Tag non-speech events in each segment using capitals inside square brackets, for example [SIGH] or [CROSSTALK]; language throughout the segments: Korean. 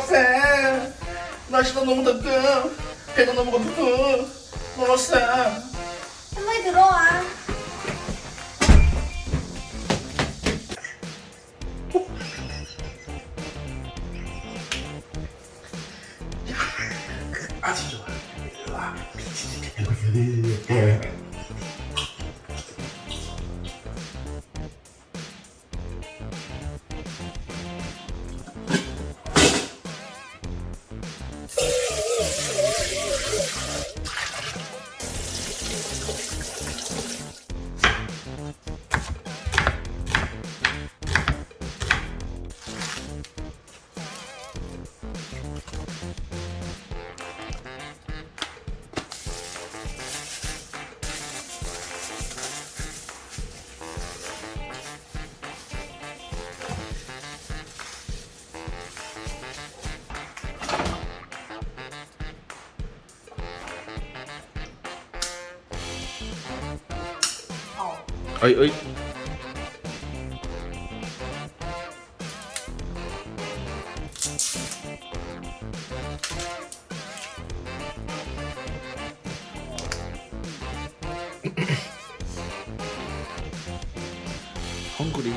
너무세 날씨도 너무 덥고 배도 너무 고프고 너무세 할머니 들어와. 아주 좋아. 와 [LAUGHS] はいはい。[COUGHS] ハングリー。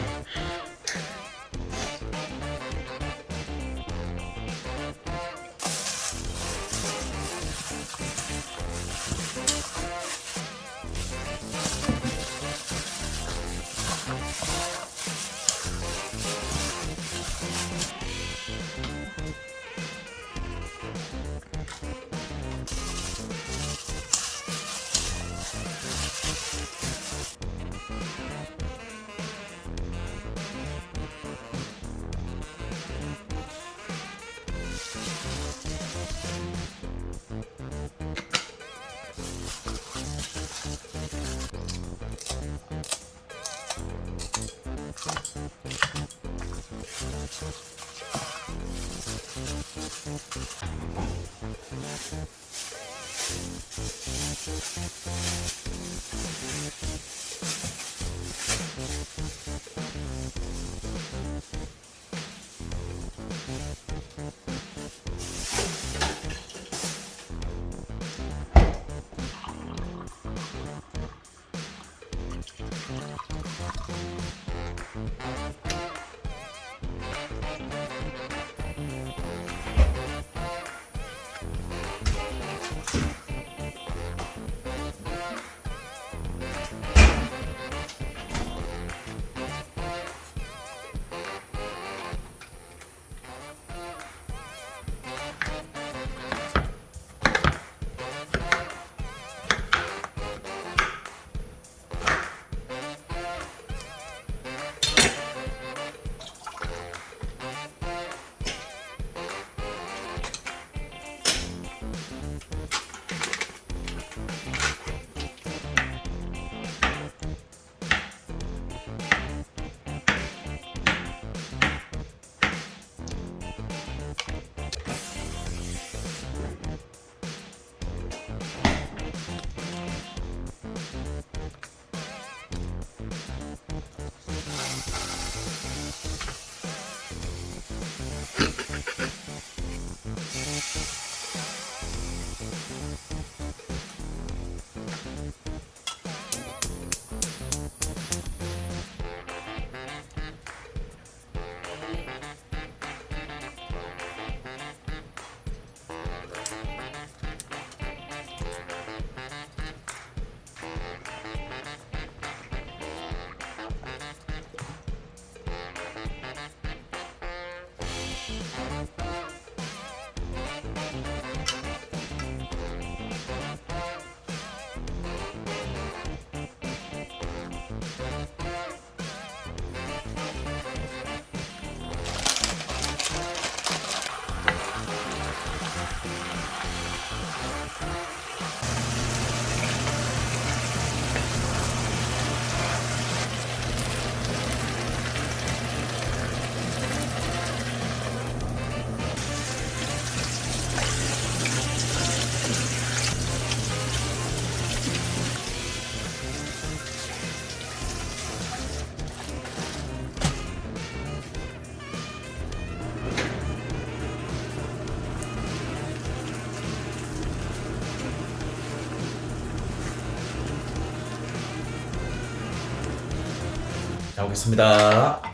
잘 먹겠습니다.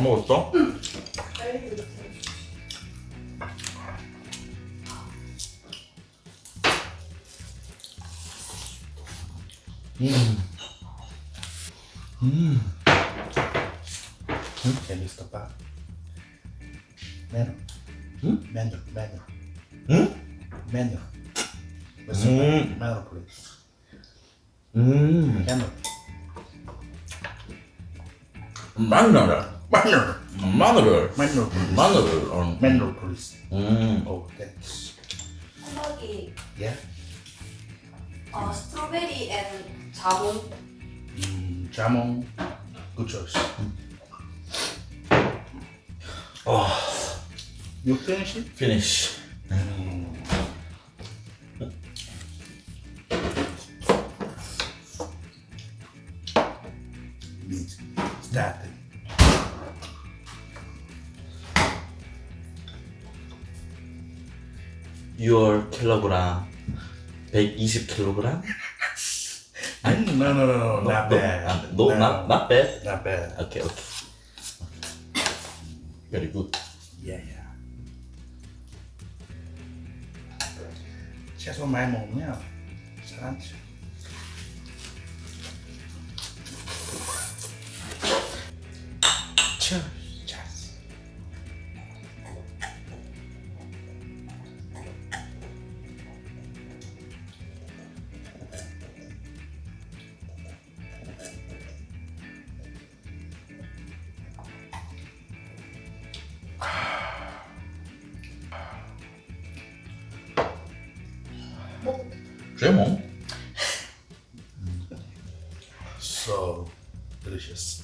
먹었어? 음. 음. Can you stop that? Menu. Hmm? Menu, menu, 응? What's Hmm. the menu, please? 음. 마늘을. Menu, please. 마늘을. 어. Menu, please. 음. Oh, thanks. 햄버기 Yeah. 어, 스트로베리 앤 자몽 Mm, jamon. Good choice. You finish it? 피니 20 kilogram? [LAUGHS] No, no, no, no, not, not bad. Not, no, no, not not bad. Not bad. Okay, okay. Very good. Yeah, yeah. Сейчас он моему меня. Раньше. Чё? Gemon. So delicious.